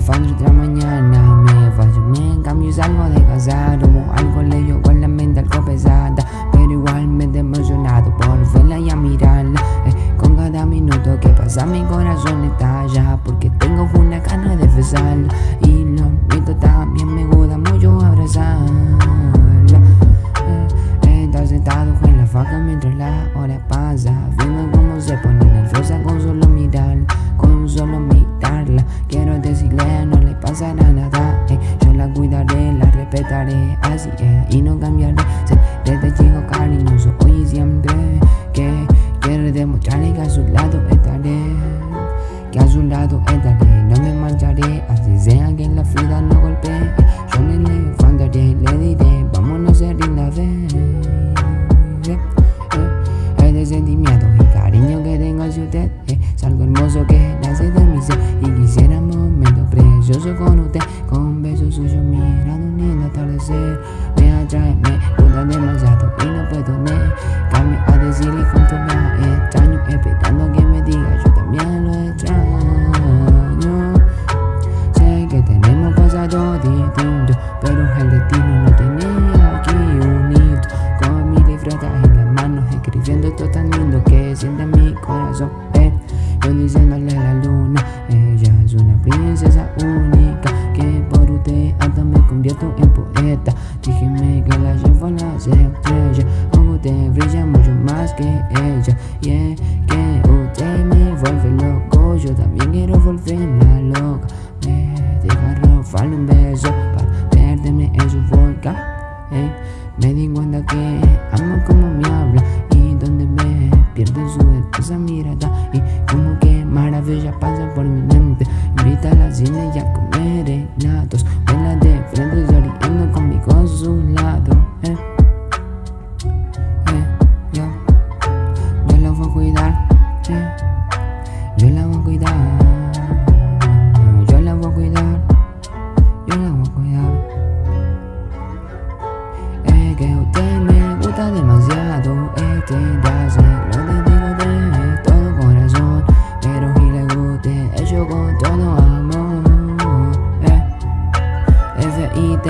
elefante otra mañana Me fallo, me en cambio salgo de casa Hubo algo leyó con la mente algo pesada Pero igualmente emocionado por verla y a mirarla eh, Con cada minuto que pasa mi corazón estalla Porque tengo una gana de besarla Y lo mito también me gusta mucho abrazarla eh, eh, Está sentado en la faca mientras la hora pasa Viendo cómo se pone nerviosa con solo mirar Así es, y no cambiaré. Desde chico cariñoso hoy y siempre Que quiero demostrarle que a su lado estaré Que a su lado estaré. No me mancharé Así sea que la vida no golpee. Yo le levantaré, le diré Vámonos a ser la vez Es de sentimiento y cariño que tengo hacia usted. Eh, Es algo hermoso que nace de mi ser Y quisiera un momento precioso con usted Con Pero el destino no tenía aquí unido Con mi libreta en las manos escribiendo esto tan lindo que siente mi corazón eh. Yo diciéndole a la luna, ella es una princesa única Que por usted hasta me convierto en poeta Dígame que la llevo a las estrellas Con usted me pierde su esa mirada Y como que maravilla pasa por mi mente Invita a la cine y a comer helados Vuela de frente sonriendo conmigo a su lado eh. Eh, yo, yo la voy a cuidar eh. Yo la voy a cuidar Yo la voy a cuidar Yo la voy a cuidar Es que usted me importa demasiado este deseo Lo dedico de todo corazón Pero si le guste, hecho con todo amor eh. F.I.T.